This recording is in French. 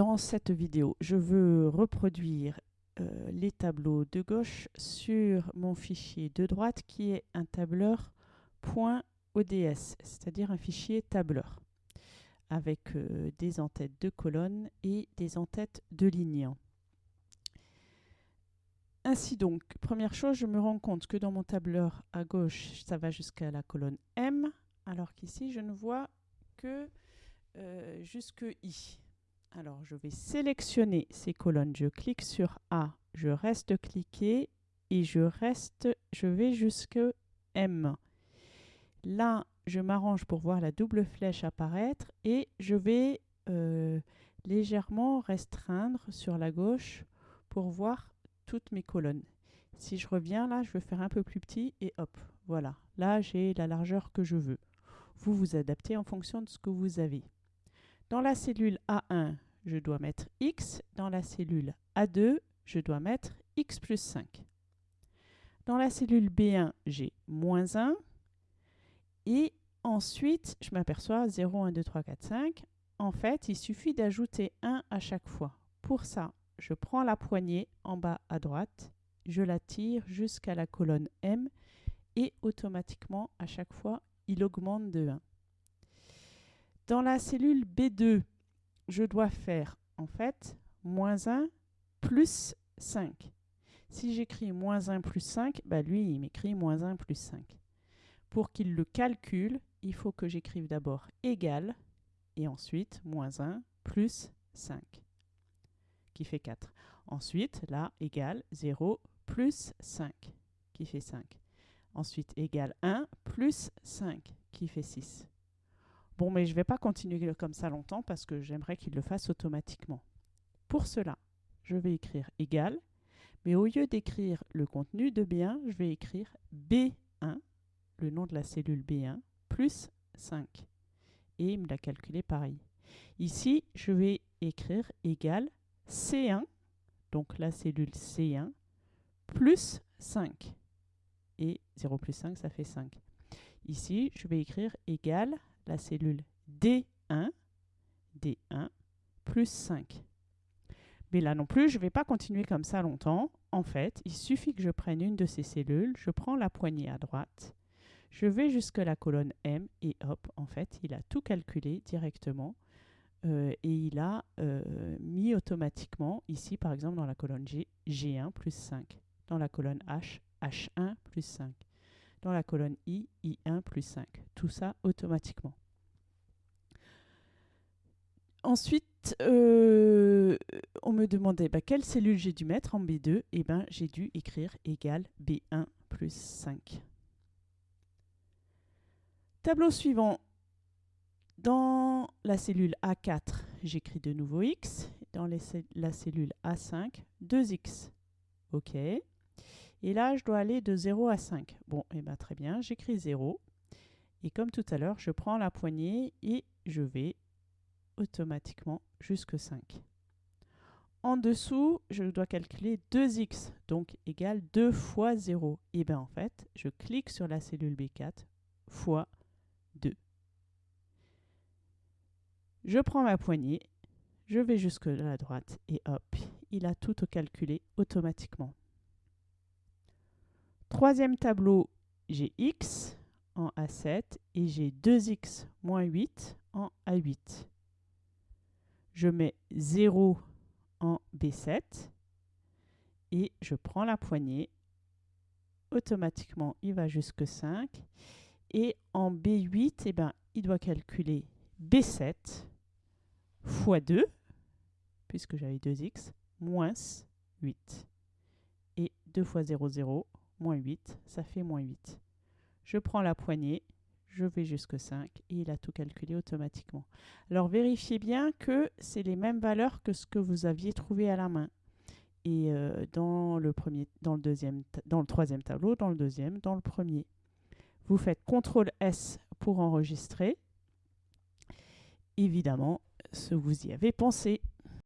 Dans cette vidéo, je veux reproduire euh, les tableaux de gauche sur mon fichier de droite qui est un tableur .ods, c'est-à-dire un fichier tableur avec euh, des entêtes de colonnes et des entêtes de lignes. Ainsi donc, première chose, je me rends compte que dans mon tableur à gauche, ça va jusqu'à la colonne M, alors qu'ici, je ne vois que euh, jusque I. Alors, je vais sélectionner ces colonnes. Je clique sur A, je reste cliqué et je reste, je vais jusque M. Là, je m'arrange pour voir la double flèche apparaître et je vais euh, légèrement restreindre sur la gauche pour voir toutes mes colonnes. Si je reviens là, je vais faire un peu plus petit et hop, voilà. Là, j'ai la largeur que je veux. Vous vous adaptez en fonction de ce que vous avez. Dans la cellule A1, je dois mettre X. Dans la cellule A2, je dois mettre X plus 5. Dans la cellule B1, j'ai moins 1. Et ensuite, je m'aperçois 0, 1, 2, 3, 4, 5. En fait, il suffit d'ajouter 1 à chaque fois. Pour ça, je prends la poignée en bas à droite, je la tire jusqu'à la colonne M et automatiquement, à chaque fois, il augmente de 1. Dans la cellule B2, je dois faire en fait moins 1 plus 5. Si j'écris moins 1 plus 5, bah lui, il m'écrit moins 1 plus 5. Pour qu'il le calcule, il faut que j'écrive d'abord égal et ensuite moins 1 plus 5 qui fait 4. Ensuite, là, égal 0 plus 5 qui fait 5. Ensuite, égal 1 plus 5 qui fait 6. Bon, mais je ne vais pas continuer comme ça longtemps parce que j'aimerais qu'il le fasse automatiquement. Pour cela, je vais écrire égal, mais au lieu d'écrire le contenu de B1, je vais écrire B1, le nom de la cellule B1, plus 5. Et il me l'a calculé pareil. Ici, je vais écrire égal C1, donc la cellule C1, plus 5. Et 0 plus 5, ça fait 5. Ici, je vais écrire égal la cellule D1, D1 plus 5. Mais là non plus, je ne vais pas continuer comme ça longtemps. En fait, il suffit que je prenne une de ces cellules, je prends la poignée à droite, je vais jusque la colonne M et hop, en fait, il a tout calculé directement euh, et il a euh, mis automatiquement, ici par exemple dans la colonne G, G1 plus 5, dans la colonne H, H1 plus 5, dans la colonne I, I1 plus 5. Tout ça automatiquement. Ensuite, euh, on me demandait bah, quelle cellule j'ai dû mettre en B2. Et eh ben, j'ai dû écrire égal B1 plus 5. Tableau suivant. Dans la cellule A4, j'écris de nouveau X. Dans la cellule A5, 2X. OK. Et là, je dois aller de 0 à 5. Bon, et eh ben, très bien, j'écris 0. Et comme tout à l'heure, je prends la poignée et je vais automatiquement jusque 5. En dessous, je dois calculer 2x, donc égal 2 fois 0. Et bien en fait, je clique sur la cellule B4 fois 2. Je prends ma poignée, je vais jusque la droite et hop, il a tout calculé automatiquement. Troisième tableau, j'ai x en A7 et j'ai 2x moins 8 en A8 je mets 0 en B7 et je prends la poignée. Automatiquement, il va jusque 5. Et en B8, eh ben, il doit calculer B7 fois 2, puisque j'avais 2x, moins 8. Et 2 fois 0, 0, moins 8, ça fait moins 8. Je prends la poignée, je vais jusque 5 et il a tout calculé automatiquement. Alors vérifiez bien que c'est les mêmes valeurs que ce que vous aviez trouvé à la main. Et euh, dans le premier, dans le deuxième, dans le troisième tableau, dans le deuxième, dans le premier. Vous faites CTRL S pour enregistrer. Évidemment, ce vous y avez pensé.